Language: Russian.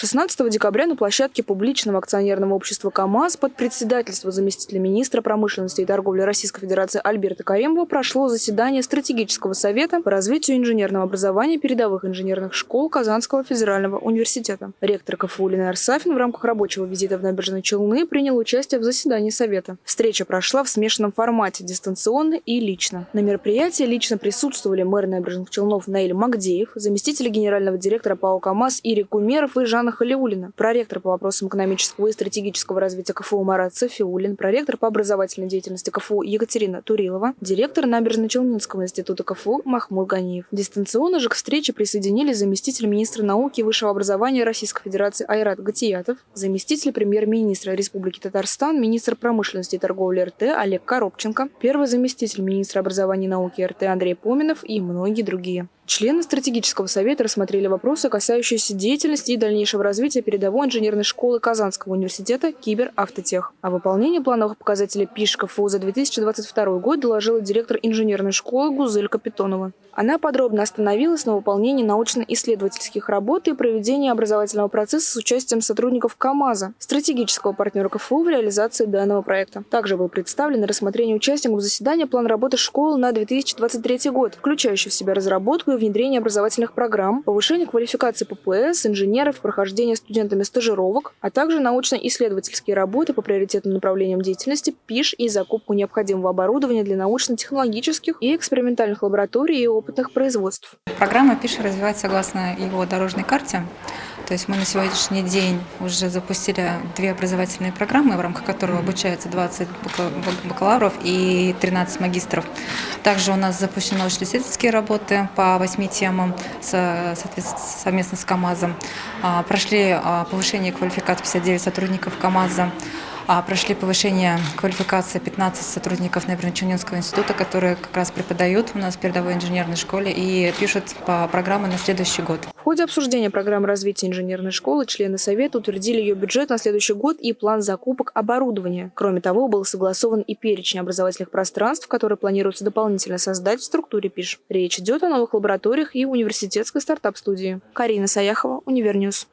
16 декабря на площадке публичного акционерного общества КАМАЗ под председательство заместителя министра промышленности и торговли Российской Федерации Альберта Каримова прошло заседание стратегического совета по развитию инженерного образования передовых инженерных школ Казанского федерального университета. Ректор КФУ Ленар Сафин в рамках рабочего визита в набережные Челны принял участие в заседании совета. Встреча прошла в смешанном формате, дистанционно и лично. На мероприятии лично присутствовали мэр набережных Челнов Наиль Магдеев, заместители генерального директора ПАО КАМАЗ Ирик Кумеров и Жан Жанна Халиулина, проректор по вопросам экономического и стратегического развития КФУ Марат Софиулин, проректор по образовательной деятельности КФУ Екатерина Турилова, директор Набережно-Челнинского института КФУ Махмуд Ганиев. Дистанционно же к встрече присоединились заместитель министра науки и высшего образования Российской Федерации Айрат Гатиятов, заместитель премьер-министра Республики Татарстан, министр промышленности и торговли РТ Олег Коробченко, первый заместитель министра образования и науки РТ Андрей Поминов и многие другие. Члены стратегического совета рассмотрели вопросы, касающиеся деятельности и дальнейшего развития передовой инженерной школы Казанского университета «Киберавтотех». О выполнении плановых показателей ПИШ КФУ за 2022 год доложила директор инженерной школы Гузель Капитонова. Она подробно остановилась на выполнении научно-исследовательских работ и проведении образовательного процесса с участием сотрудников КАМАЗа, стратегического партнера КФУ в реализации данного проекта. Также был представлен рассмотрение участников заседания план работы школы на 2023 год, включающий в себя разработку и внедрение образовательных программ, повышение квалификации ППС, инженеров, прохождение студентами стажировок, а также научно-исследовательские работы по приоритетным направлениям деятельности, ПИШ и закупку необходимого оборудования для научно-технологических и экспериментальных лабораторий и опытных производств. Программа ПИШ развивается согласно его дорожной карте. То есть мы на сегодняшний день уже запустили две образовательные программы, в рамках которых обучается 20 бакалавров и 13 магистров. Также у нас запущены научно-исследовательские работы по восьми темам совместно с КАМАЗом. А, прошли а, повышение квалификации 59 сотрудников КАМАЗа. А, прошли повышение квалификации 15 сотрудников Набережно-Челнинского института, которые как раз преподают у нас в передовой инженерной школе и пишут по программе на следующий год. В ходе обсуждения программы развития инженерной школы члены Совета утвердили ее бюджет на следующий год и план закупок оборудования. Кроме того, был согласован и перечень образовательных пространств, которые планируется дополнительно создать в структуре ПИШ. Речь идет о новых лабораториях и университетской стартап-студии. Карина Саяхова, Univer News.